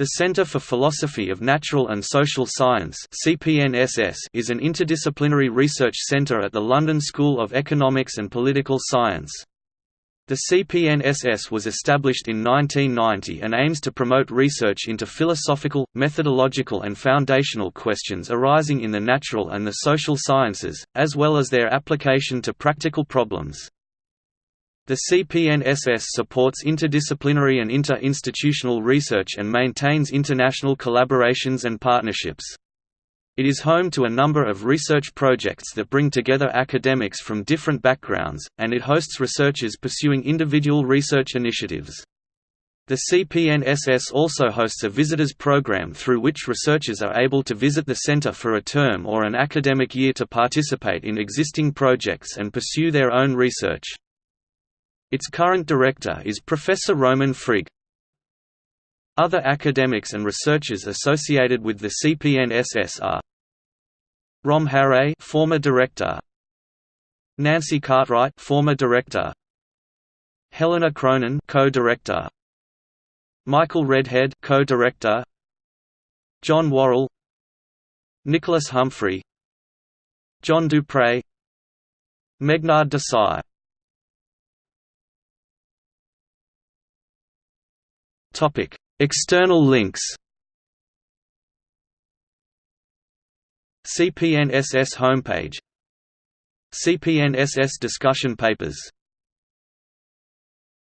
The Center for Philosophy of Natural and Social Science is an interdisciplinary research center at the London School of Economics and Political Science. The CPNSS was established in 1990 and aims to promote research into philosophical, methodological and foundational questions arising in the natural and the social sciences, as well as their application to practical problems. The CPNSS supports interdisciplinary and inter-institutional research and maintains international collaborations and partnerships. It is home to a number of research projects that bring together academics from different backgrounds, and it hosts researchers pursuing individual research initiatives. The CPNSS also hosts a visitors program through which researchers are able to visit the center for a term or an academic year to participate in existing projects and pursue their own research. Its current director is Professor Roman Frigg. Other academics and researchers associated with the CPNSS are Rom Harre, former director, Nancy Cartwright, former director, Helena Cronin, co-director, Michael Redhead, co-director, John Worrall, Nicholas Humphrey, John Dupre, Meghnad Desai Topic: External links. CPNSS homepage CPNSS discussion papers